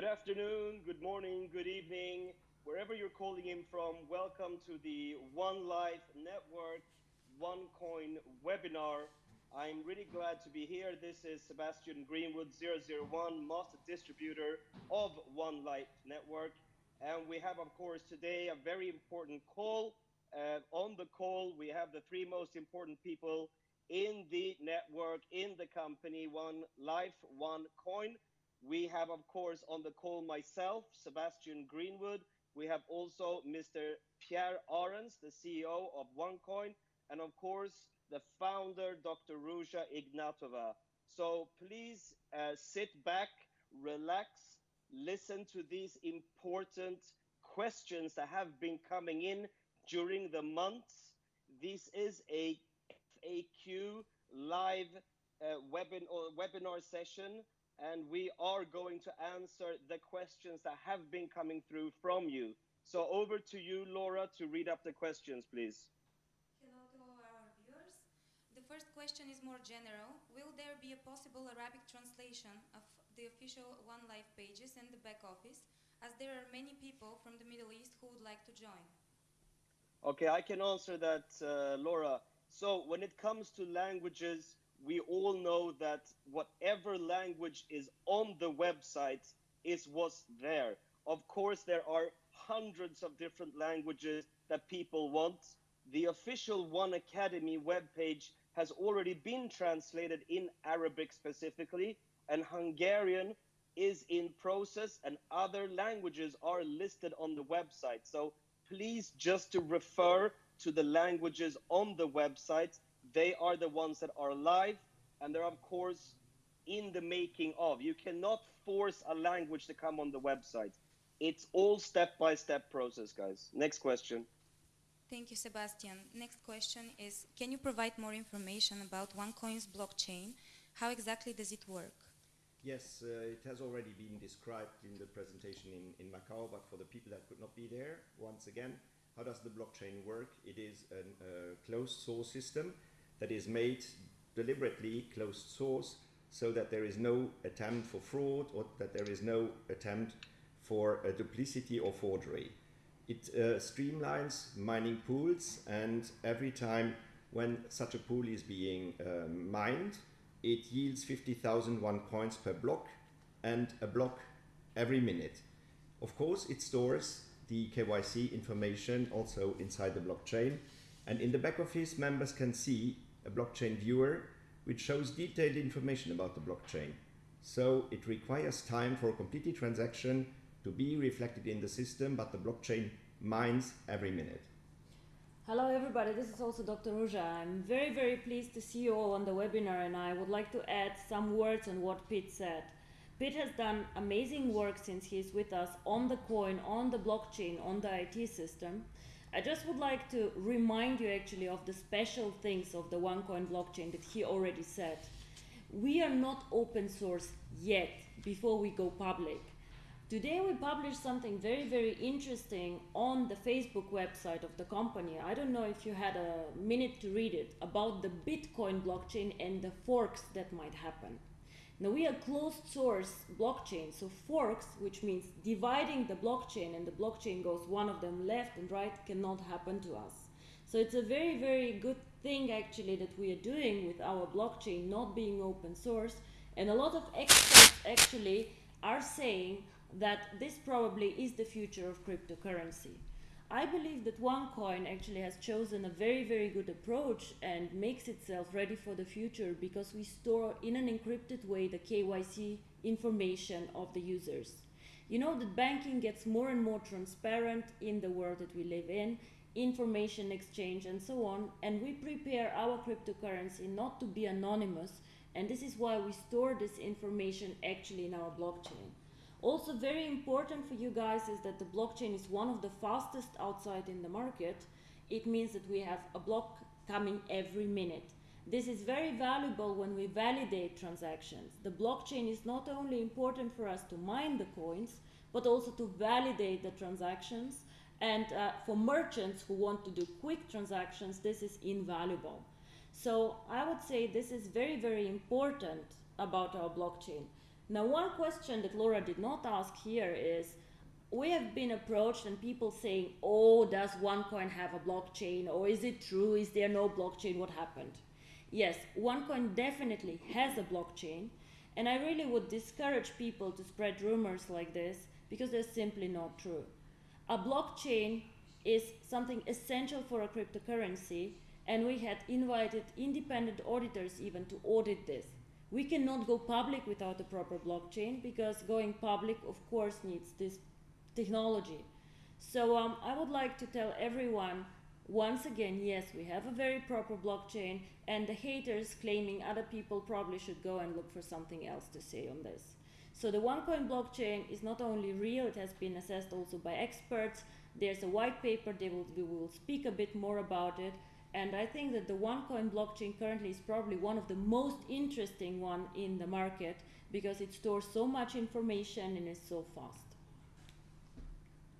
Good afternoon, good morning, good evening, wherever you're calling in from. Welcome to the One Life Network OneCoin webinar. I'm really glad to be here. This is Sebastian Greenwood, 001, Master Distributor of One Life Network. And we have, of course, today a very important call. Uh, on the call, we have the three most important people in the network, in the company, One Life, One Coin. We have, of course, on the call myself, Sebastian Greenwood. We have also Mr. Pierre Arens, the CEO of OneCoin, and of course, the founder, Dr. Ruja Ignatova. So please uh, sit back, relax, listen to these important questions that have been coming in during the months. This is a FAQ live uh, webin webinar session and we are going to answer the questions that have been coming through from you. So over to you, Laura, to read up the questions, please. Hello to all our viewers. The first question is more general. Will there be a possible Arabic translation of the official One Life pages and the back office, as there are many people from the Middle East who would like to join? Okay, I can answer that, uh, Laura. So when it comes to languages, we all know that whatever language is on the website is what's there. Of course, there are hundreds of different languages that people want. The official One Academy webpage has already been translated in Arabic specifically, and Hungarian is in process, and other languages are listed on the website. So please just to refer to the languages on the website they are the ones that are live and they're of course in the making of. You cannot force a language to come on the website. It's all step by step process, guys. Next question. Thank you, Sebastian. Next question is Can you provide more information about OneCoin's blockchain? How exactly does it work? Yes, uh, it has already been described in the presentation in, in Macau, but for the people that could not be there, once again, how does the blockchain work? It is a uh, closed source system that is made deliberately closed source so that there is no attempt for fraud or that there is no attempt for duplicity or forgery. It uh, streamlines mining pools and every time when such a pool is being uh, mined, it yields 50,000 one coins per block and a block every minute. Of course, it stores the KYC information also inside the blockchain. And in the back office, members can see a blockchain viewer which shows detailed information about the blockchain. So it requires time for a completed transaction to be reflected in the system, but the blockchain mines every minute. Hello everybody, this is also Dr. Ruja. I'm very very pleased to see you all on the webinar and I would like to add some words on what Pete said. Pete has done amazing work since he's with us on the coin, on the blockchain, on the IT system. I just would like to remind you actually of the special things of the OneCoin blockchain that he already said. We are not open source yet before we go public. Today we published something very, very interesting on the Facebook website of the company. I don't know if you had a minute to read it about the Bitcoin blockchain and the forks that might happen. Now we are closed source blockchain, so forks, which means dividing the blockchain and the blockchain goes one of them left and right cannot happen to us. So it's a very, very good thing actually that we are doing with our blockchain not being open source. And a lot of experts actually are saying that this probably is the future of cryptocurrency. I believe that OneCoin actually has chosen a very, very good approach and makes itself ready for the future because we store in an encrypted way the KYC information of the users. You know that banking gets more and more transparent in the world that we live in, information exchange and so on, and we prepare our cryptocurrency not to be anonymous, and this is why we store this information actually in our blockchain. Also very important for you guys is that the blockchain is one of the fastest outside in the market. It means that we have a block coming every minute. This is very valuable when we validate transactions. The blockchain is not only important for us to mine the coins, but also to validate the transactions. And uh, for merchants who want to do quick transactions, this is invaluable. So I would say this is very, very important about our blockchain. Now, one question that Laura did not ask here is we have been approached and people saying, oh, does OneCoin have a blockchain? Or is it true? Is there no blockchain? What happened? Yes, OneCoin definitely has a blockchain. And I really would discourage people to spread rumors like this because they're simply not true. A blockchain is something essential for a cryptocurrency, and we had invited independent auditors even to audit this. We cannot go public without a proper blockchain because going public, of course, needs this technology. So um, I would like to tell everyone once again, yes, we have a very proper blockchain, and the haters claiming other people probably should go and look for something else to say on this. So the OneCoin blockchain is not only real, it has been assessed also by experts. There's a white paper, they will, we will speak a bit more about it. And I think that the OneCoin blockchain currently is probably one of the most interesting one in the market because it stores so much information and is so fast.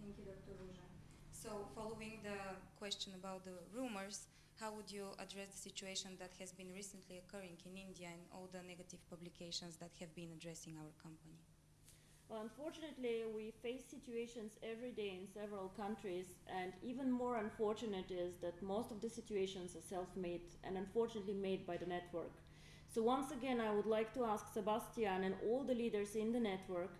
Thank you, Dr. Ruja. So following the question about the rumors, how would you address the situation that has been recently occurring in India and all the negative publications that have been addressing our company? Well, unfortunately, we face situations every day in several countries, and even more unfortunate is that most of the situations are self made and unfortunately made by the network. So, once again, I would like to ask Sebastian and all the leaders in the network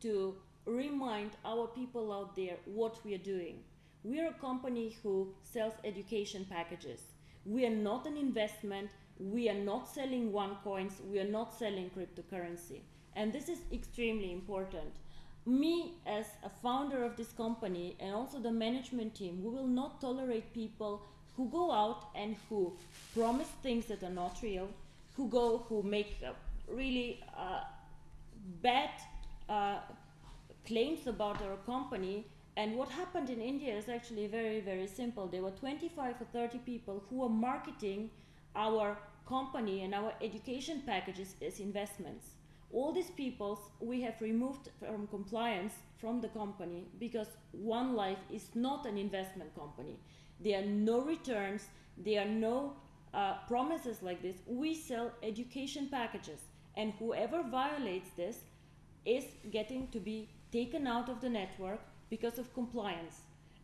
to remind our people out there what we are doing. We are a company who sells education packages. We are not an investment. We are not selling one coins. We are not selling cryptocurrency. And this is extremely important. Me, as a founder of this company and also the management team, we will not tolerate people who go out and who promise things that are not real, who go, who make uh, really uh, bad uh, claims about our company and what happened in India is actually very, very simple. There were 25 or 30 people who were marketing our company and our education packages as investments. All these people we have removed from compliance from the company because One Life is not an investment company. There are no returns, there are no uh, promises like this. We sell education packages, and whoever violates this is getting to be taken out of the network because of compliance.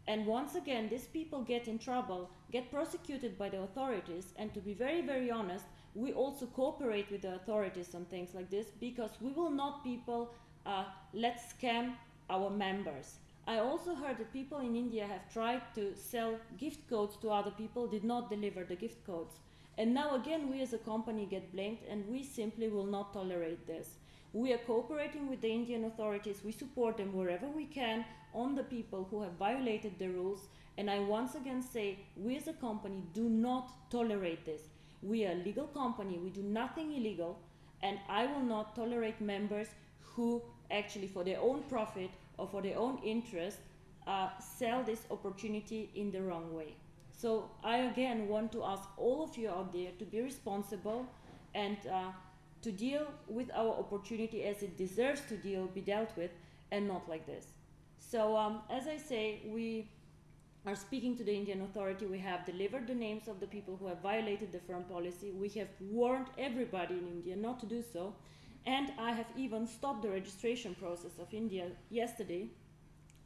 And once again, these people get in trouble, get prosecuted by the authorities, and to be very, very honest, we also cooperate with the authorities on things like this because we will not people uh, let scam our members. I also heard that people in India have tried to sell gift codes to other people, did not deliver the gift codes. And now again, we as a company get blamed, and we simply will not tolerate this. We are cooperating with the Indian authorities. We support them wherever we can on the people who have violated the rules. And I once again say, we as a company do not tolerate this. We are a legal company. We do nothing illegal. And I will not tolerate members who actually, for their own profit or for their own interest, uh, sell this opportunity in the wrong way. So I again want to ask all of you out there to be responsible and uh, to deal with our opportunity as it deserves to deal, be dealt with, and not like this. So um, as I say, we are speaking to the Indian authority. We have delivered the names of the people who have violated the firm policy. We have warned everybody in India not to do so. And I have even stopped the registration process of India yesterday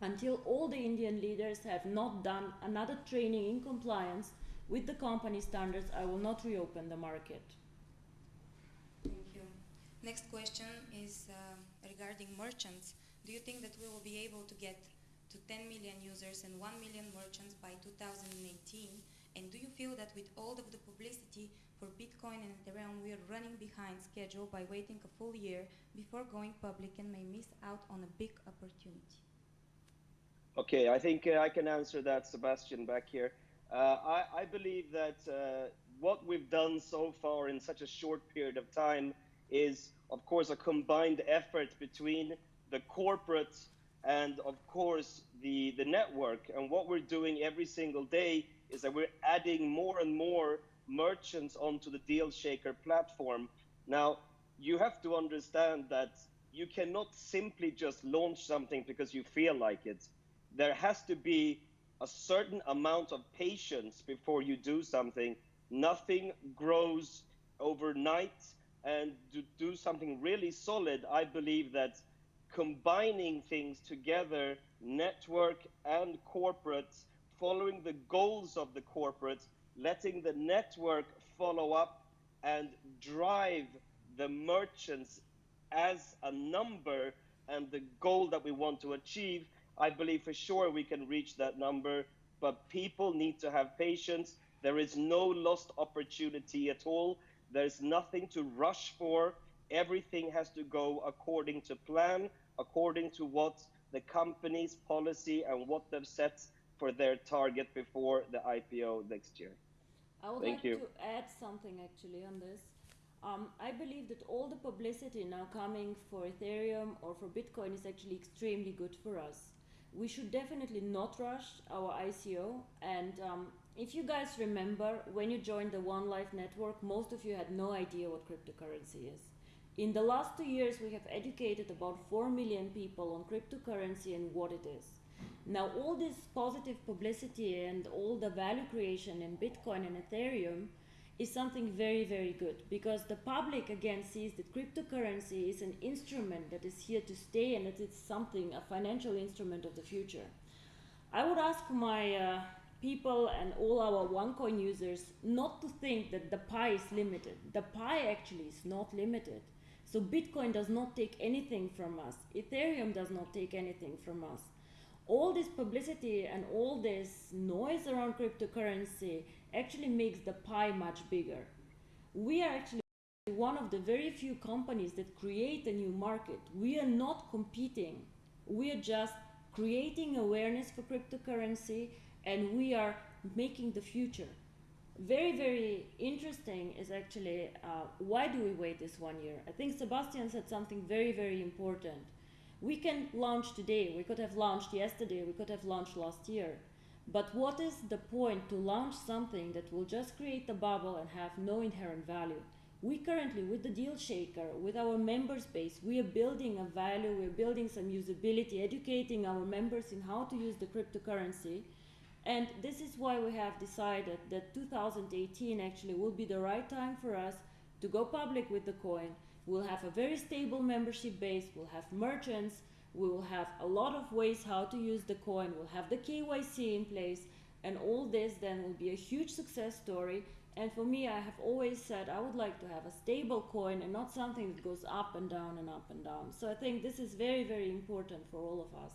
until all the Indian leaders have not done another training in compliance with the company standards. I will not reopen the market. Thank you. Next question is uh, regarding merchants. Do you think that we will be able to get to 10 million users and 1 million merchants by 2018? And do you feel that with all of the publicity for Bitcoin and Ethereum, we are running behind schedule by waiting a full year before going public and may miss out on a big opportunity? Okay, I think uh, I can answer that, Sebastian, back here. Uh, I, I, believe that uh, what we've done so far in such a short period of time is of course, a combined effort between the corporate and, of course, the, the network. And what we're doing every single day is that we're adding more and more merchants onto the Dealshaker platform. Now, you have to understand that you cannot simply just launch something because you feel like it. There has to be a certain amount of patience before you do something. Nothing grows overnight and to do something really solid, I believe that combining things together, network and corporate, following the goals of the corporate, letting the network follow up and drive the merchants as a number and the goal that we want to achieve, I believe for sure we can reach that number. But people need to have patience. There is no lost opportunity at all. There's nothing to rush for. Everything has to go according to plan, according to what the company's policy and what they've set for their target before the IPO next year. I would Thank like you. to add something actually on this. Um, I believe that all the publicity now coming for Ethereum or for Bitcoin is actually extremely good for us. We should definitely not rush our ICO. And um, if you guys remember, when you joined the One Life network, most of you had no idea what cryptocurrency is. In the last two years, we have educated about 4 million people on cryptocurrency and what it is. Now, all this positive publicity and all the value creation in Bitcoin and Ethereum is something very, very good because the public again sees that cryptocurrency is an instrument that is here to stay and that it's something, a financial instrument of the future. I would ask my uh, people and all our OneCoin users not to think that the pie is limited. The pie actually is not limited. So Bitcoin does not take anything from us. Ethereum does not take anything from us. All this publicity and all this noise around cryptocurrency actually makes the pie much bigger. We are actually one of the very few companies that create a new market. We are not competing. We are just creating awareness for cryptocurrency and we are making the future. Very, very interesting is actually uh, why do we wait this one year? I think Sebastian said something very, very important. We can launch today, we could have launched yesterday, we could have launched last year. But what is the point to launch something that will just create a bubble and have no inherent value? We currently, with the deal shaker, with our member base, we are building a value, we're building some usability, educating our members in how to use the cryptocurrency. And this is why we have decided that 2018 actually will be the right time for us to go public with the coin. We'll have a very stable membership base, we'll have merchants, we will have a lot of ways how to use the coin, we'll have the KYC in place, and all this then will be a huge success story. And for me, I have always said I would like to have a stable coin and not something that goes up and down and up and down. So I think this is very, very important for all of us.